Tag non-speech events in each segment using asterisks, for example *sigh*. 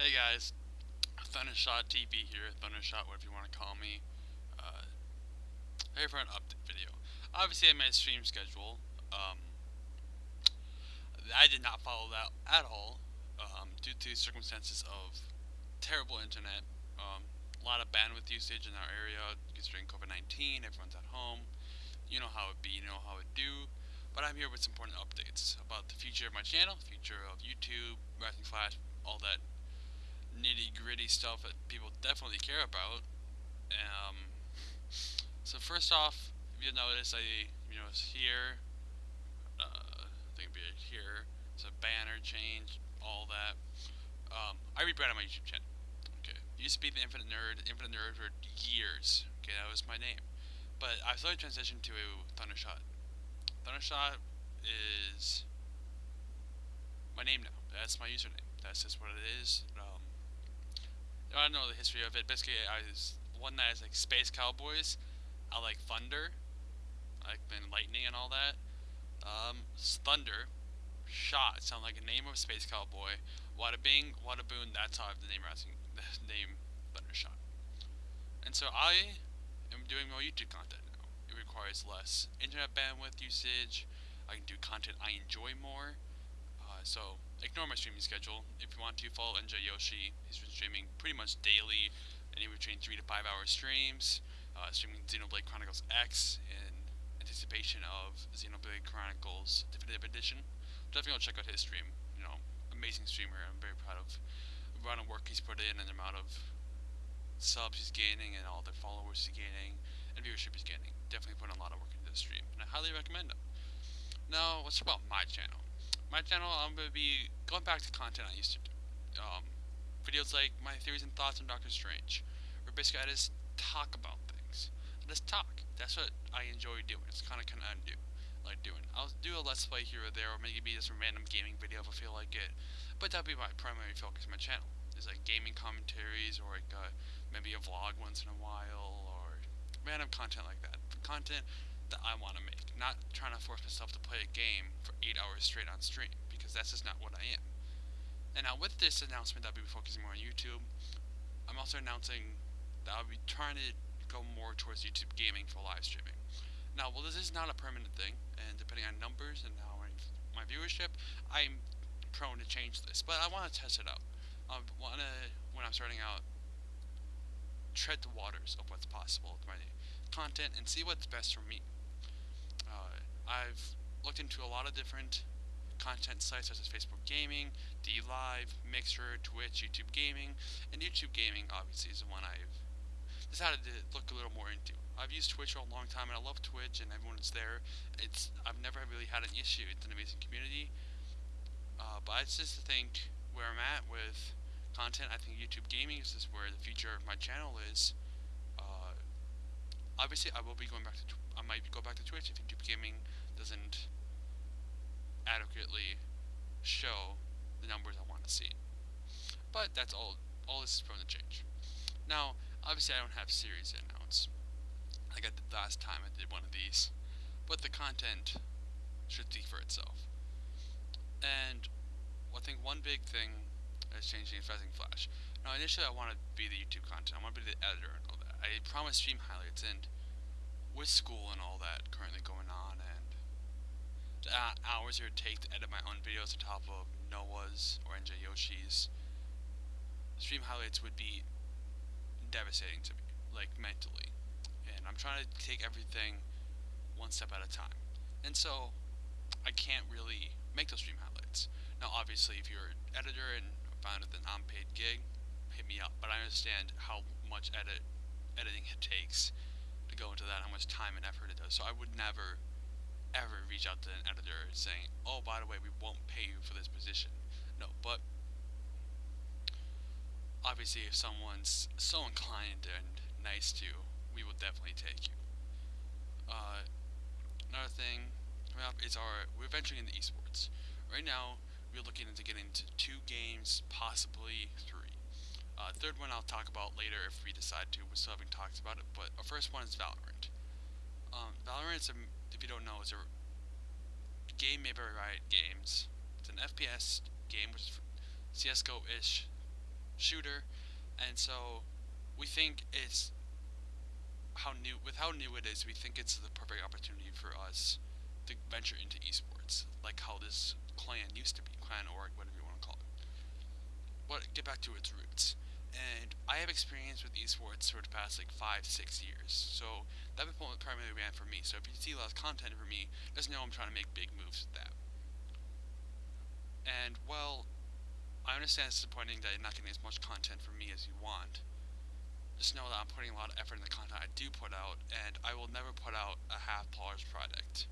Hey guys, Thundershot TV here, Thundershot, whatever you want to call me. Uh, here for an update video. Obviously, I made a stream schedule. Um, I did not follow that at all um, due to circumstances of terrible internet. Um, a lot of bandwidth usage in our area considering COVID-19. Everyone's at home. You know how it be. You know how it do. But I'm here with some important updates about the future of my channel, future of YouTube, Rising Flash, all that nitty gritty stuff that people definitely care about. Um, so first off, if you notice, I you know it's here. Uh, I think it'd be here. It's a banner change, all that. Um, I rebranded my YouTube channel. Okay, used to be the Infinite Nerd. Infinite Nerd for years. Okay, that was my name. But I slowly transitioned to Thundershot. Thundershot is my name now. That's my username. That's just what it is. Um, I don't know the history of it. Basically, I was one that is like Space Cowboys. I like Thunder, I like Lightning and all that. Um, Thunder, Shot sound like a name of a Space Cowboy. Wada Bing, Wada Boon. That's how I have the name rising, *laughs* the name Thundershot. And so I am doing more YouTube content now. It requires less internet bandwidth usage. I can do content I enjoy more. Uh, so ignore my streaming schedule. If you want to follow NJ Yoshi, he's been streaming pretty much daily, anywhere between three to five hour streams. Uh, streaming Xenoblade Chronicles X in anticipation of Xenoblade Chronicles Definitive Edition. Definitely go check out his stream. You know, amazing streamer. I'm very proud of the amount of work he's put in and the amount of subs he's gaining and all the followers he's gaining and viewership he's gaining. Definitely putting a lot of work into the stream, and I highly recommend him. Now, let's talk about my channel my channel, I'm going to be going back to content I used to do. Um, videos like my theories and thoughts on Doctor Strange, where basically I just talk about things. I just talk. That's what I enjoy doing. It's kind of kind of I do like doing. I'll do a let's play here or there, or maybe just a random gaming video if I feel like it. But that'll be my primary focus my channel. Is like gaming commentaries, or like uh, maybe a vlog once in a while, or random content like that. Content that I want to make. Not trying to force myself to play a game for 8 hours straight on stream, because that's just not what I am. And now with this announcement I'll be focusing more on YouTube, I'm also announcing that I'll be trying to go more towards YouTube gaming for live streaming. Now, well, this is not a permanent thing, and depending on numbers and how my viewership, I'm prone to change this, but I want to test it out. Um, I want to, when I'm starting out, tread the waters of what's possible with my content and see what's best for me. Uh, I've looked into a lot of different content sites such as Facebook Gaming, DLive, Mixer, Twitch, YouTube Gaming, and YouTube Gaming obviously is the one I've decided to look a little more into. I've used Twitch for a long time and I love Twitch and everyone's there. It's I've never really had an issue. It's an amazing community. Uh, but it's just to think where I'm at with content. I think YouTube Gaming is just where the future of my channel is. Obviously, I will be going back to I might go back to Twitch if YouTube Gaming doesn't adequately show the numbers I want to see. But that's all. All this is from the change. Now, obviously, I don't have series like I did last time I did one of these, but the content should speak for itself. And I think one big thing is changing is Rising Flash. Now, initially, I want to be the YouTube content. I want to be the editor. I promised stream highlights, and with school and all that currently going on and the uh, hours it would take to edit my own videos on top of Noah's or NJ Yoshi's stream highlights would be devastating to me, like mentally. And I'm trying to take everything one step at a time. And so I can't really make those stream highlights. Now obviously if you're an editor and found an unpaid gig, hit me up. But I understand how much edit editing it takes to go into that, how much time and effort it does. So I would never, ever reach out to an editor saying, oh, by the way, we won't pay you for this position. No, but obviously if someone's so inclined and nice to you, we will definitely take you. Uh, another thing coming up is our, we're venturing into esports. Right now, we're looking into getting into two games, possibly three. Uh, third one I'll talk about later if we decide to. We're still having talks about it, but our first one is Valorant. Um, Valorant, a, if you don't know, is a game made by Riot Games. It's an FPS game, which is CSGO-ish shooter, and so we think it's how new with how new it is. We think it's the perfect opportunity for us to venture into esports, like how this clan used to be, clan org, whatever you want to call it. Get back to its roots. And I have experience with esports for the past like five, six years. So that primarily ran for me. So if you see a lot of content for me, just know I'm trying to make big moves with that. And well, I understand it's disappointing that you're not getting as much content from me as you want. Just know that I'm putting a lot of effort in the content I do put out, and I will never put out a half-polished product.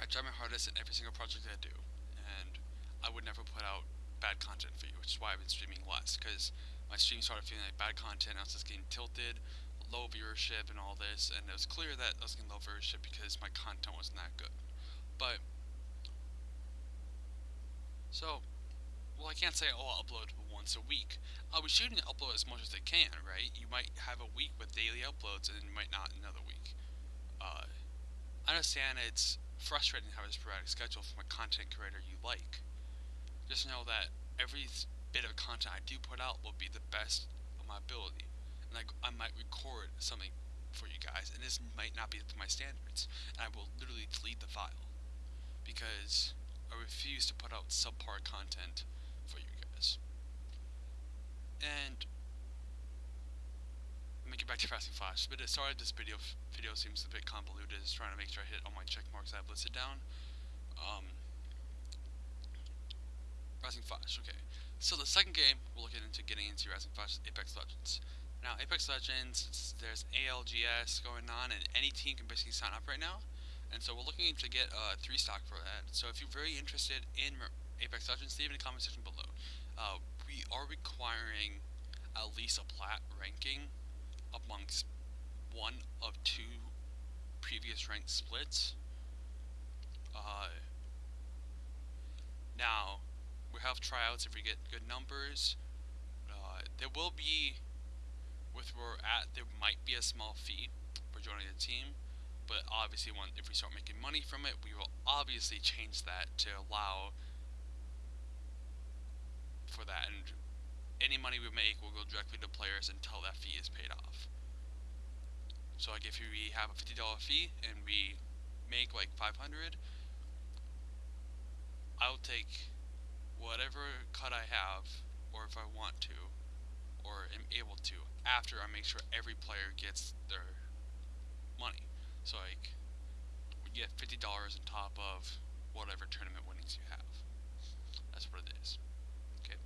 I try my hardest in every single project I do, and I would never put out bad content for you, which is why I've been streaming less, because my stream started feeling like bad content, I was just getting tilted, low viewership and all this, and it was clear that I was getting low viewership because my content wasn't that good. But so, well, I can't say, oh, I'll upload once a week. I'll be shooting to upload as much as I can, right? You might have a week with daily uploads, and you might not another week. Uh, I understand it's frustrating to have a sporadic schedule from a content creator you like. Know that every bit of content I do put out will be the best of my ability. And like, I might record something for you guys, and this might not be up to my standards, and I will literally delete the file. Because I refuse to put out subpar content for you guys. And let me get back to Rising Flash. But sorry, this video video seems a bit convoluted. Just trying to make sure I hit all my check marks I've listed down. Um, Rising Flash, okay. So the second game we're looking into getting into Rising Flash Apex Legends. Now, Apex Legends, there's ALGS going on, and any team can basically sign up right now. And so we're looking to get a uh, three stock for that. So if you're very interested in Apex Legends, leave in the comment section below. Uh, we are requiring at least a plat ranking amongst one of two previous ranked splits. Uh, now, have tryouts if we get good numbers. Uh, there will be, with where we're at, there might be a small fee for joining the team but obviously when, if we start making money from it, we will obviously change that to allow for that, and any money we make will go directly to players until that fee is paid off. So like if we have a $50 fee and we make like 500, I'll take whatever cut I have, or if I want to, or am able to, after I make sure every player gets their money. So like, we get fifty dollars on top of whatever tournament winnings you have. That's what it is. Okay,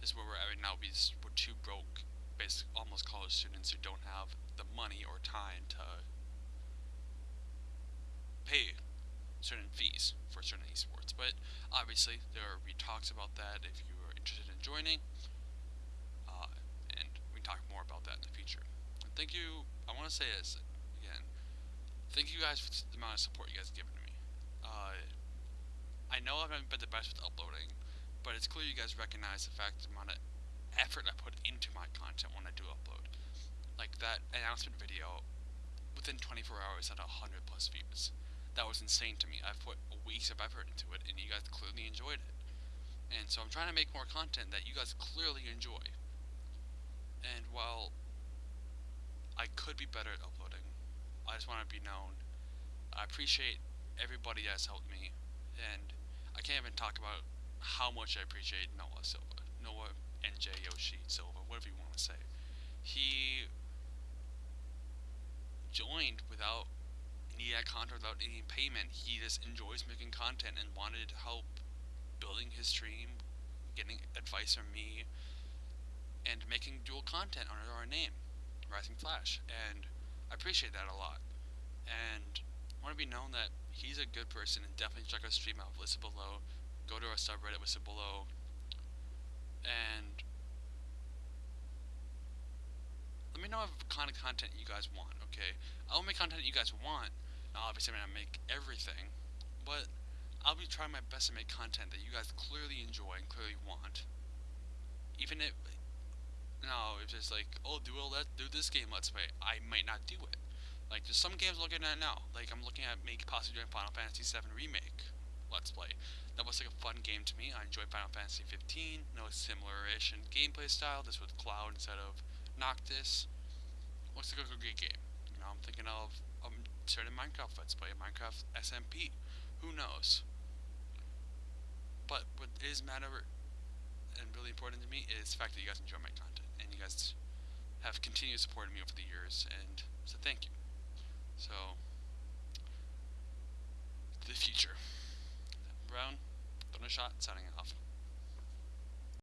this is where we're at right now. We we're too broke, basically almost college students who don't have the money or time to pay certain fees for certain esports. But obviously, there are we talks about that if you are interested in joining. Uh, and we talk more about that in the future. And thank you. I want to say this again. thank you guys for the amount of support you guys have given to me. Uh, I know I haven't been the best with uploading, but it's clear you guys recognize the fact the amount of effort I put into my content when I do upload. Like that announcement video, within 24 hours had 100 plus views. That was insane to me. I've put weeks of effort into it, and you guys clearly enjoyed it. And so I'm trying to make more content that you guys clearly enjoy. And while I could be better at uploading, I just want to be known. I appreciate everybody that's helped me, and I can't even talk about how much I appreciate Noah Silva, Noah NJ Yoshi Silva, whatever you want to say. He joined without any contract, without any payment. He just enjoys making content and wanted help building his stream, getting advice from me, and making dual content under our name, Rising Flash. And I appreciate that a lot. And I want to be known that he's a good person and definitely check our stream out, listen below, go to our subreddit, listen below, and let me know what kind of content you guys want, okay? I'll make content you guys want. Now, obviously, I'm to make everything, but I'll be trying my best to make content that you guys clearly enjoy and clearly want. Even if no, it's just like, oh, do all that, do this game let's play. I might not do it. Like, there's some games I'm looking at now. Like, I'm looking at maybe possibly doing Final Fantasy VII Remake let's play. That was like a fun game to me. I enjoy Final Fantasy 15. No similar-ish in gameplay style. This with Cloud instead of Noctis. Looks like a great game. You know, I'm thinking of um, starting Minecraft Let's Play, Minecraft SMP. Who knows? But what is matter and really important to me is the fact that you guys enjoy my content and you guys have continued supporting me over the years, and so thank you. So, the future. Brown, Thundershot, signing off.